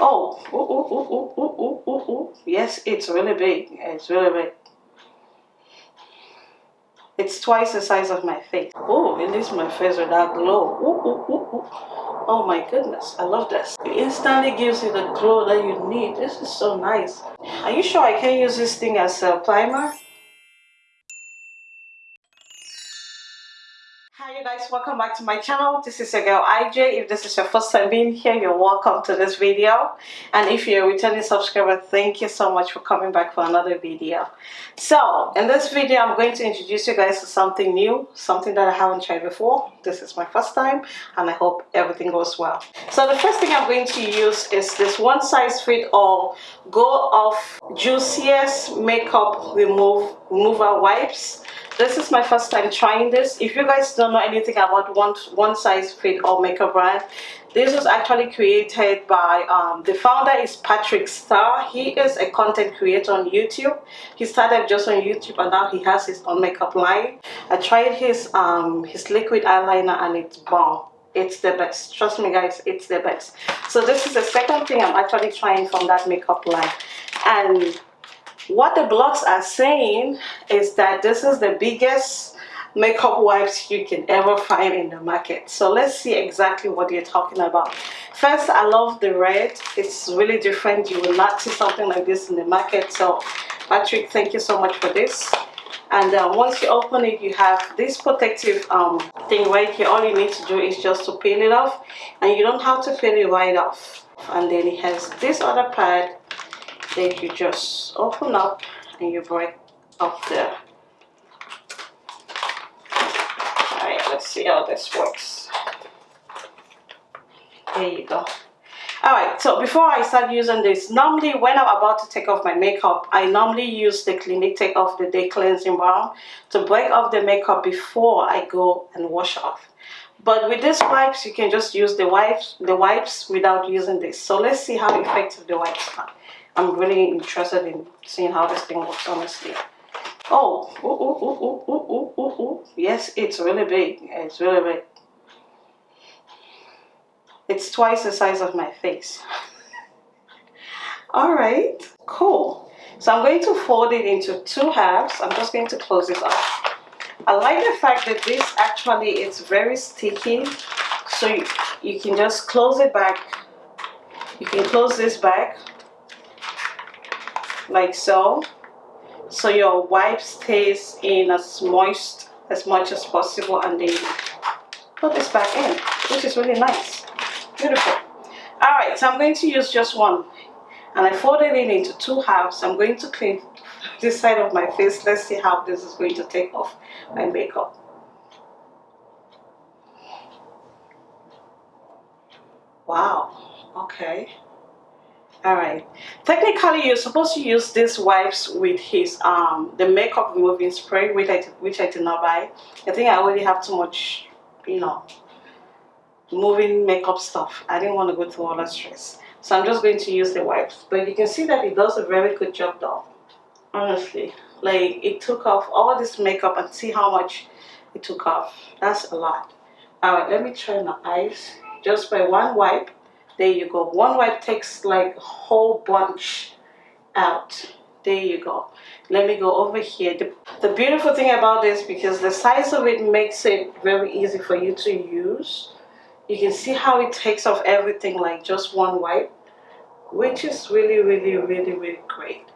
Oh, ooh, ooh, ooh, ooh, ooh, ooh, ooh. yes, it's really big. It's really big. It's twice the size of my face. Oh, at least my face are that glow. Ooh, ooh, ooh, ooh. Oh my goodness, I love this. It instantly gives you the glow that you need. This is so nice. Are you sure I can use this thing as a primer? Hi guys, welcome back to my channel. This is your girl IJ. If this is your first time being here, you're welcome to this video. And if you're a returning subscriber, thank you so much for coming back for another video. So, in this video, I'm going to introduce you guys to something new, something that I haven't tried before. This is my first time and I hope everything goes well. So the first thing I'm going to use is this one size fit all go off juiciest makeup remove remover wipes this is my first time trying this if you guys don't know anything about one one size fit all makeup brand this was actually created by um, the founder is Patrick Starrr. He is a content creator on youtube. He started just on youtube and now he has his own makeup line. I tried his um his liquid eyeliner and it's bomb. It's the best. Trust me guys it's the best. So this is the second thing i'm actually trying from that makeup line. And what the blogs are saying is that this is the biggest makeup wipes you can ever find in the market. So let's see exactly what you're talking about. First i love the red. It's really different. You will not see something like this in the market. So patrick thank you so much for this. And uh, once you open it you have this protective um, thing right here. All you need to do is just to peel it off. And you don't have to peel it right off. And then it has this other part that you just open up and you break up there all right let's see how this works. There you go. All right so before i start using this normally when i'm about to take off my makeup i normally use the clinique take off the day cleansing balm to break off the makeup before i go and wash off. But with these wipes you can just use the wipes the wipes without using this. So let's see how effective the wipes are. I'm really interested in seeing how this thing looks, honestly. Oh, yes, it's really big. It's really big. It's twice the size of my face. All right, cool. So I'm going to fold it into two halves. I'm just going to close it up. I like the fact that this actually is very sticky. So you, you can just close it back. You can close this back like so so your wipe stays in as moist as much as possible and then put this back in which is really nice. Beautiful. All right so i'm going to use just one. And i folded it into two halves. I'm going to clean this side of my face. Let's see how this is going to take off my makeup. Wow. Okay all right. Technically you're supposed to use these wipes with his um the makeup removing spray which i which i did not buy. I think i already have too much you know moving makeup stuff. I didn't want to go through all that stress. So i'm just going to use the wipes. But you can see that it does a very good job though. Honestly. Like it took off all this makeup and see how much it took off. That's a lot. All right let me try my eyes just by one wipe there you go. One wipe takes like a whole bunch out. There you go. Let me go over here. The, the beautiful thing about this because the size of it makes it very easy for you to use. You can see how it takes off everything like just one wipe which is really really really really great.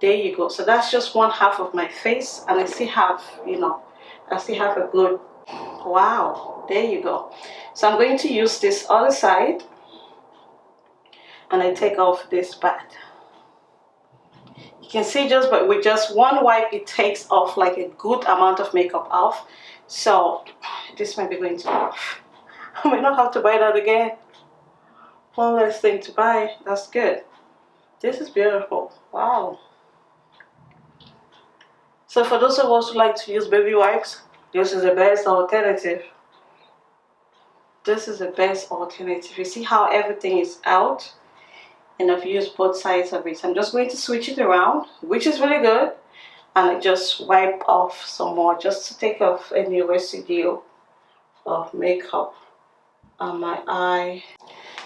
There you go. So that's just one half of my face and I still have you know I still have a good wow. There you go. So I'm going to use this other side and I take off this pad. You can see just but with just one wipe it takes off like a good amount of makeup off. So this might be going to I may not have to buy that again. One less thing to buy. That's good. This is beautiful. Wow. So for those of us who like to use baby wipes, this is the best alternative. This is the best alternative. You see how everything is out? And I've used both sides of it. I'm just going to switch it around, which is really good. And I just wipe off some more just to take off any residue of makeup. on my eye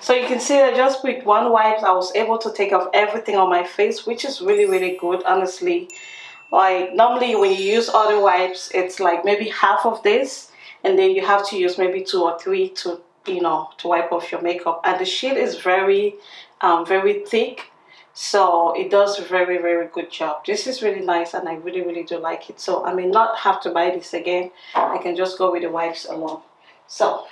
so you can see that just with one wipe I was able to take off everything on my face which is really really good honestly like normally when you use other wipes it's like maybe half of this and then you have to use maybe two or three to you know to wipe off your makeup and the sheet is very um, very thick. So it does a very very good job. This is really nice and I really really do like it. So I may not have to buy this again. I can just go with the wipes alone so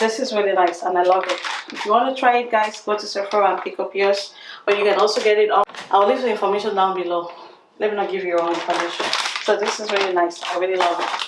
this is really nice and I love it. If you want to try it guys go to Sephora and pick up yours or you can also get it on I'll leave the information down below. Let me not give you wrong information. So this is really nice. I really love it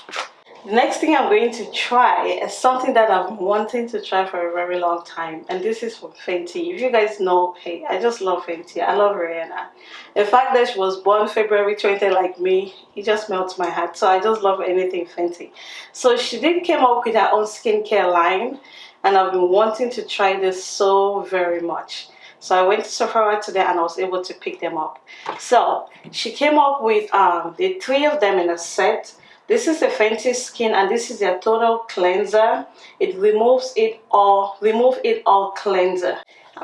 the next thing I'm going to try is something that I've been wanting to try for a very long time and this is from Fenty. If you guys know, hey, I just love Fenty. I love Rihanna. The fact that she was born February 20 like me, it just melts my heart. So I just love anything Fenty. So she did came up with her own skincare line and I've been wanting to try this so very much. So I went to Sephora today and I was able to pick them up. So she came up with um, the three of them in a set this is a Fenty Skin and this is their total cleanser. It removes it all, remove it all cleanser.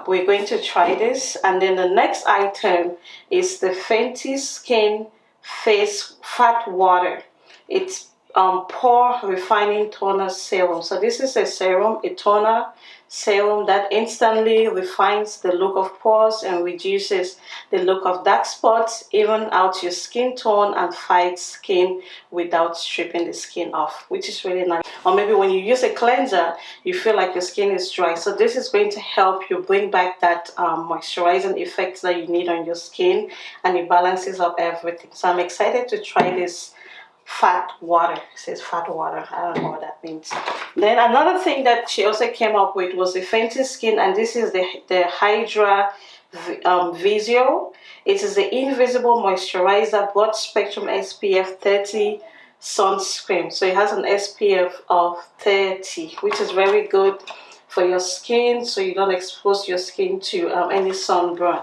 We're going to try this and then the next item is the Fenty Skin Face Fat Water. It's um, Pore Refining Toner Serum. So this is a serum, a toner serum that instantly refines the look of pores and reduces the look of dark spots, even out your skin tone and fights skin without stripping the skin off, which is really nice. Or maybe when you use a cleanser, you feel like your skin is dry. So this is going to help you bring back that um, moisturizing effect that you need on your skin and it balances up everything. So I'm excited to try this fat water it says fat water i don't know what that means then another thing that she also came up with was the Fenty skin and this is the the hydra um, Vizor. It is the invisible moisturizer broad spectrum SPF 30 sunscreen. So it has an SPF of 30, which is very good for your skin so you don't expose your skin to um, any sunburn.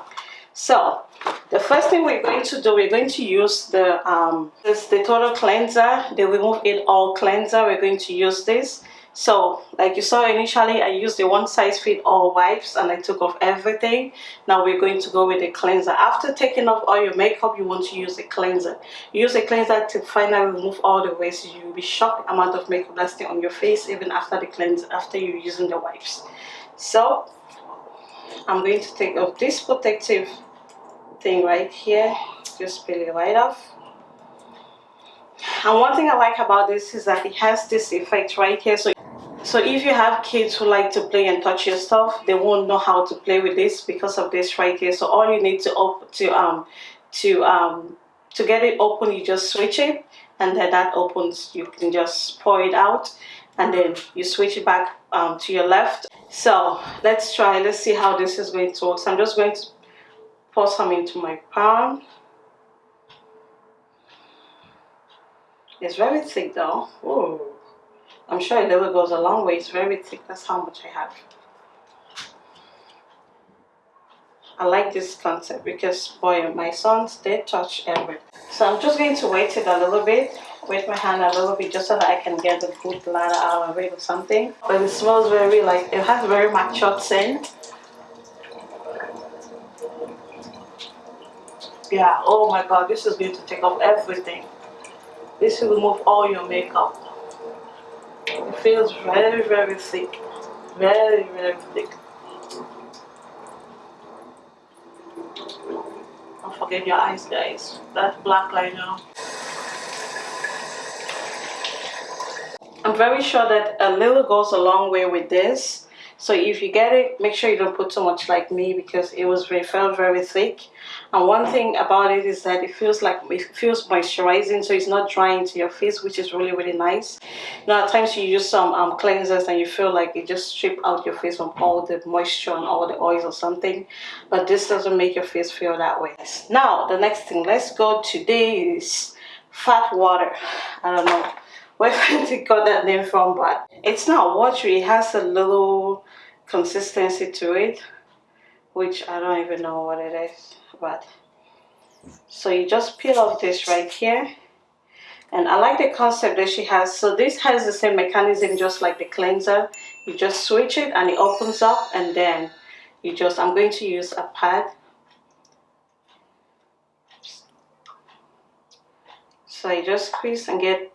So the first thing we're going to do, we're going to use the um, this the total cleanser, the remove it all cleanser. We're going to use this. So like you saw initially, I used the one size fit all wipes and I took off everything. Now we're going to go with the cleanser. After taking off all your makeup, you want to use a cleanser. Use a cleanser to finally remove all the waste. You'll be shocked amount of makeup that's on your face even after the cleanser, after you're using the wipes. So I'm going to take off this protective thing right here. Just peel it right off. And one thing I like about this is that it has this effect right here. So so if you have kids who like to play and touch your stuff they won't know how to play with this because of this right here. So all you need to open to um to um to get it open you just switch it and then that opens you can just pour it out and then you switch it back um, to your left. So let's try let's see how this is going to work. So I'm just going to pour some into my palm. It's very thick though. Ooh. I'm sure it never goes a long way. It's very thick. That's how much I have. I like this concept because boy my sons they touch everything. So I'm just going to wait it a little bit wet my hand a little bit just so that I can get the food bladder out of it or something. But it smells very like it has very matured scent. Yeah oh my god this is going to take off everything. This will remove all your makeup. It feels very very thick. Very very thick. Don't forget your eyes guys. That black liner I'm very sure that a little goes a long way with this. So if you get it make sure you don't put too much like me because it was very felt very thick. And one thing about it is that it feels like it feels moisturizing so it's not drying to your face which is really really nice. Now at times you use some um, cleansers and you feel like it just strip out your face from all the moisture and all the oils or something but this doesn't make your face feel that way. Now the next thing let's go to this fat water. I don't know where Fenty got that name from but it's not watery. It has a little consistency to it which I don't even know what it is but so you just peel off this right here. And I like the concept that she has. So this has the same mechanism just like the cleanser. You just switch it and it opens up and then you just I'm going to use a pad. So I just squeeze and get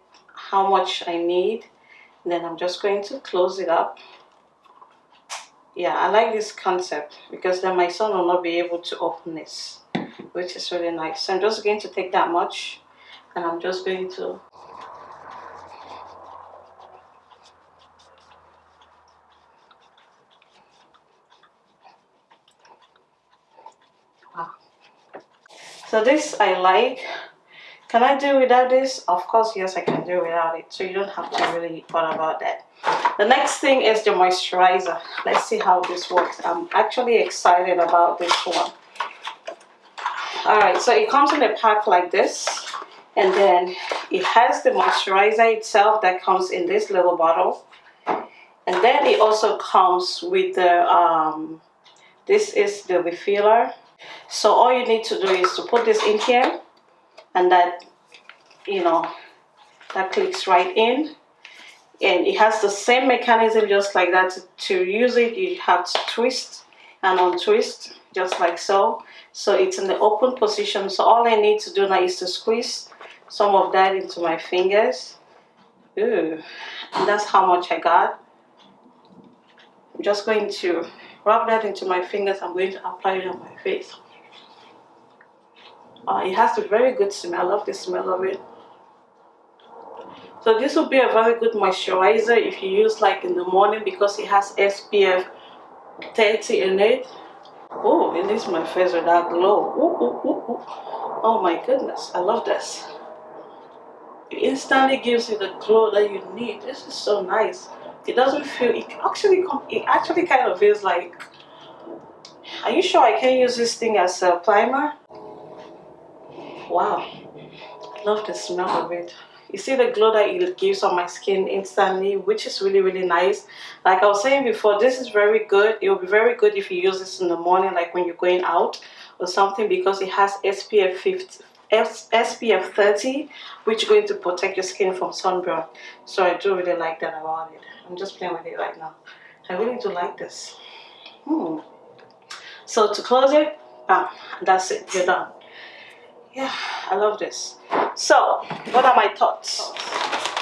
how much I need then I'm just going to close it up. Yeah I like this concept because then my son will not be able to open this which is really nice. So I'm just going to take that much and I'm just going to wow so this I like can I do without this? Of course, yes, I can do without it. So you don't have to really worry about that. The next thing is the moisturizer. Let's see how this works. I'm actually excited about this one. Alright, so it comes in a pack like this. And then it has the moisturizer itself that comes in this little bottle. And then it also comes with the, um, this is the refiller. So all you need to do is to put this in here and that you know that clicks right in. And it has the same mechanism just like that to, use it. You have to twist and untwist just like so. So it's in the open position. So all I need to do now is to squeeze some of that into my fingers. Ooh, and that's how much I got. I'm just going to rub that into my fingers. I'm going to apply it on my face uh, it has a very good smell. I love the smell of it. So this will be a very good moisturizer if you use like in the morning because it has SPF 30 in it. Oh, it leaves my face with that glow. Ooh, ooh, ooh, oh my goodness, I love this. It instantly gives you the glow that you need. This is so nice. It doesn't feel, it actually, it actually kind of feels like, are you sure I can use this thing as a primer? Wow. I love the smell of it. You see the glow that it gives on my skin instantly which is really really nice. Like i was saying before this is very good. It will be very good if you use this in the morning like when you're going out or something because it has spf 50 SPF 30 which is going to protect your skin from sunburn. So I do really like that about it. I'm just playing with it right now. I really do like this. Hmm. so to close it bam, that's it. You're done yeah i love this. So what are my thoughts?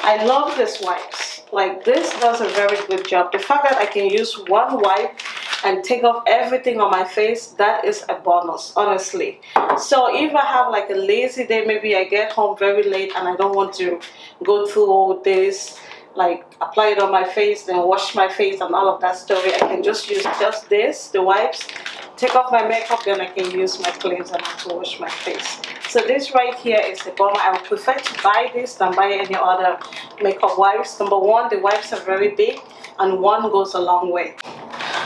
I love this wipes. Like this does a very good job. The fact that i can use one wipe and take off everything on my face that is a bonus honestly. So if i have like a lazy day maybe i get home very late and i don't want to go through all this like apply it on my face then wash my face and all of that story i can just use just this the wipes take off my makeup then i can use my cleanser to wash my face so this right here is the bomber. I would prefer to buy this than buy any other makeup wipes. Number one, the wipes are very big and one goes a long way.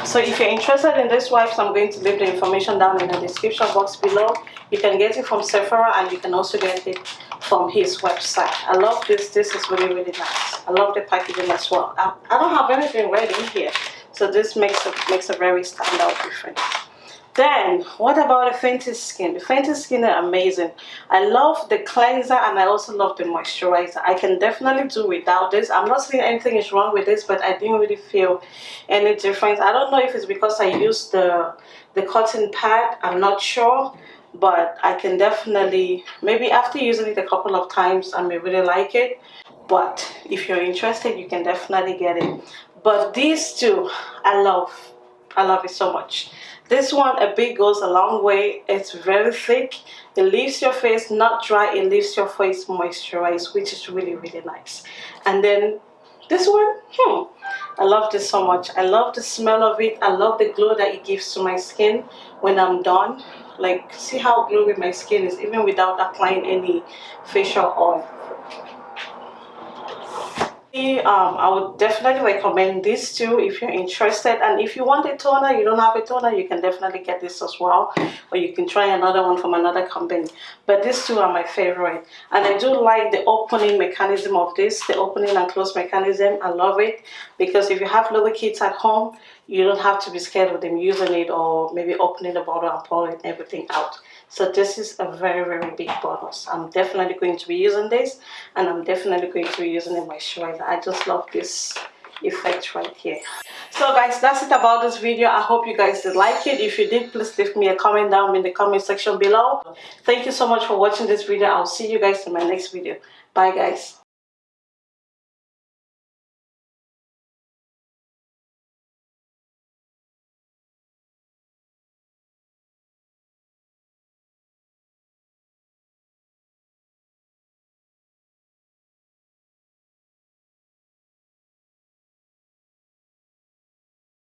So if you're interested in this wipes, I'm going to leave the information down in the description box below. You can get it from Sephora and you can also get it from his website. I love this. This is really, really nice. I love the packaging as well. I, I don't have anything red in here. So this makes a, makes a very standout difference. Then, what about the Fenty Skin? The Fenty Skin are amazing. I love the cleanser and I also love the moisturizer. I can definitely do without this. I'm not saying anything is wrong with this, but I didn't really feel any difference. I don't know if it's because I used the, the cotton pad. I'm not sure. But I can definitely, maybe after using it a couple of times, I may really like it. But if you're interested, you can definitely get it. But these two, I love. I love it so much. This one, a bit goes a long way. It's very thick. It leaves your face not dry. It leaves your face moisturized, which is really, really nice. And then this one, hmm, I love this so much. I love the smell of it. I love the glow that it gives to my skin when I'm done. Like, see how glowy my skin is even without applying any facial oil um, I would definitely recommend these two if you're interested. And if you want a toner you don't have a toner you can definitely get this as well. Or you can try another one from another company. But these two are my favorite. And I do like the opening mechanism of this the opening and close mechanism. I love it. Because if you have little kids at home you don't have to be scared of them using it or maybe opening the bottle and pouring everything out so this is a very very big bonus i'm definitely going to be using this and i'm definitely going to be using it moisturizer. I just love this effect right here. So guys that's it about this video. I hope you guys did like it. If you did please leave me a comment down in the comment section below. Thank you so much for watching this video. I'll see you guys in my next video. Bye guys